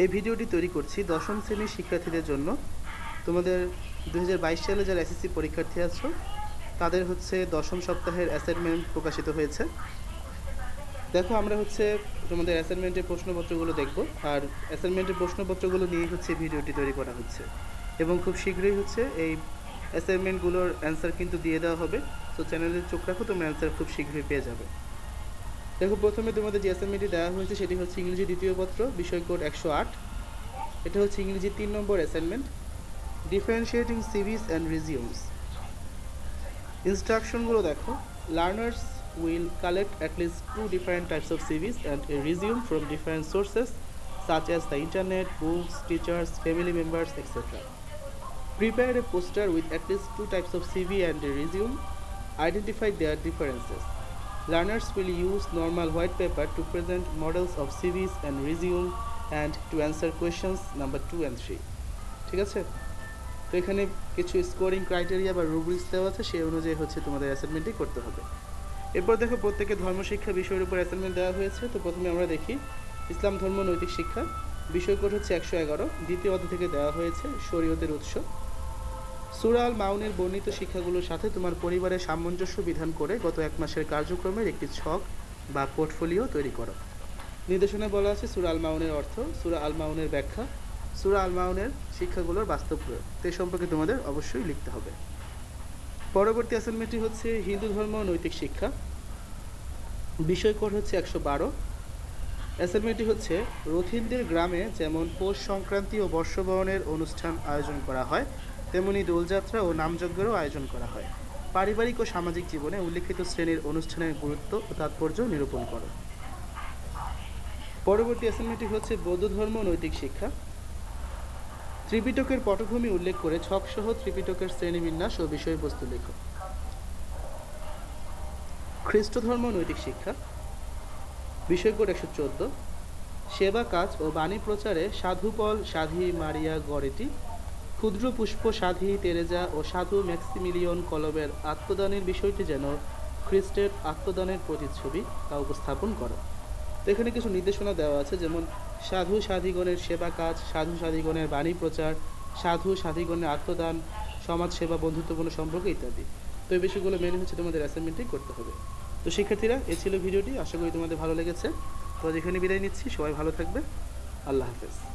এই ভিডিওটি তৈরি করছি দশম শ্রেণির শিক্ষার্থীদের জন্য। তোমাদের দু হাজার বাইশ সালে যারা এসএসসি পরীক্ষার্থী আছো, তাদের হচ্ছে দশম সপ্তাহের অ্যাসাইনমেন্ট প্রকাশিত হয়েছে। দেখো, আমরা হচ্ছে তোমাদের অ্যাসাইনমেন্টের প্রশ্নপত্রগুলো দেখব, আর অ্যাসাইনমেন্টের প্রশ্নপত্রগুলো নিয়ে হচ্ছে ভিডিওটি তৈরি করা হচ্ছে। এবং খুব শীঘ্রই হচ্ছে এই অ্যাসাইনমেন্টগুলোর অ্যান্সার কিন্তু দিয়ে দেওয়া হবে। তো চ্যানেলে চোখ রাখো, তোমরা অ্যান্সার খুব শীঘ্রই পেয়ে যাবে। দেখো, প্রথমে তোমাদের যে অ্যাসাইনমেন্টটি দেওয়া হয়েছে, সেটি হচ্ছে ইংরেজি দ্বিতীয় পত্র, বিষয় কোড একশো আট। এটা হচ্ছে ইংরেজি তিন number assignment differentiating CVs and resumes ইনস্ট্রাকশনগুলো দেখো learners will collect at least two different types of CVs and a resume from different sources such as the internet books teachers family members etcetera prepare a poster with at least two types of CV and a resume identify their differences Learners will use normal white paper to present models of CVs and resume and to answer questions number 2 and 3. ঠিক আছে? তো এখানে কিছু scoring criteria বা rubrics দেওয়া আছে, সেই অনুযায়ী হচ্ছে তোমাদের অ্যাসাইনমেন্টই করতে হবে। এরপর দেখো, প্রত্যেকে ধর্মশিক্ষা বিষয়ের উপর অ্যাসাইনমেন্ট দেওয়া হয়েছে। তো প্রথমে আমরা দেখি, ইসলাম ধর্ম নৈতিক শিক্ষা বিষয় কোড হচ্ছে একশো এগারো, দ্বিতীয় অধ্যায় থেকে দেওয়া হয়েছে শরীয়তের উৎস। সুরাল মাউনের বর্ণিত শিক্ষাগুলোর সাথে তোমার পরিবারের সামঞ্জস্য বিধান করে গত এক মাসের কার্যক্রমের একটি ছক বা পোর্টফোলিও তৈরি করো। নির্দেশনায় বলা আছে সুরা আল মাউনের অর্থ সুরা আল মাউনের ব্যাখ্যা সুরা আল মাউনের শিক্ষাগুলোর বাস্তব প্রয়োগ। তো এই সম্পর্কে তোমাদের অবশ্যই লিখতে হবে। পরবর্তী অ্যাসাইনমেন্টটি হচ্ছে হিন্দু ধর্ম নৈতিক শিক্ষা। বিষয় কোড হচ্ছে একশো বারো। অ্যাসাইনমেন্টটি হচ্ছে রথিনদের গ্রামে যেমন পৌষ সংক্রান্তি ও বর্ষবরণের অনুষ্ঠান আয়োজন করা হয়, তেমনি দোলযাত্রা ও নামযজ্ঞেরও আয়োজন করা হয়। পারিবারিক ও সামাজিক জীবনে উল্লেখিত শ্রেণির অনুষ্ঠানের গুরুত্ব ও তাৎপর্য নিরূপণ করো। পরবর্তী অ্যাসাইনমেন্টটি হচ্ছে, বৌদ্ধ ধর্ম নৈতিক শিক্ষা। ত্রিপিটকের পটভূমি উল্লেখ করে ছকসহ ত্রিপিটকের শ্রেণীবিন্যাস ও বিষয়বস্তু লেখো। খ্রিস্ট ধর্ম নৈতিক শিক্ষা। বিষয় কোড একশো চোদ্দ। সেবা কাজ ও বাণী প্রচারে সাধুপল সাধি মারিয়া গড়েটি, ক্ষুদ্র পুষ্প সাধি তেরেজা ও সাধু ম্যাক্সিমিলিয়ন কলবের আত্মদানের বিষয়টি যেন খ্রিস্টের আত্মদানের প্রতিচ্ছবি তা উপস্থাপন করো। এখানে কিছু নির্দেশনা দেওয়া আছে, যেমন সাধু সাধীগণের সেবা কাজ, সাধু সাধীগণের বাণী প্রচার, সাধু সাধীগণের আত্মদান, সমাজ সেবা বন্ধুত্বপূর্ণ সম্পর্ক ইত্যাদি। তো এই বিষয়গুলো মেনে হচ্ছে তোমাদের অ্যাসাইনমেন্টেই করতে হবে। তো শিক্ষার্থীরা, এ ছিল ভিডিওটি। আশা করি তোমাদের ভালো লেগেছে। তো যেখানে বিদায় নিচ্ছি, সবাই ভালো থাকবে। আল্লাহ হাফেজ।